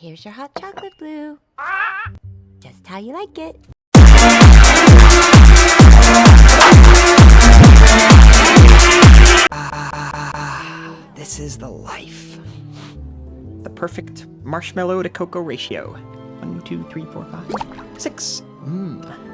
Here's your hot chocolate blue. Just how you like it. Ah, this is the life. The perfect marshmallow to cocoa ratio. One, two, three, four, five, six. Mmm.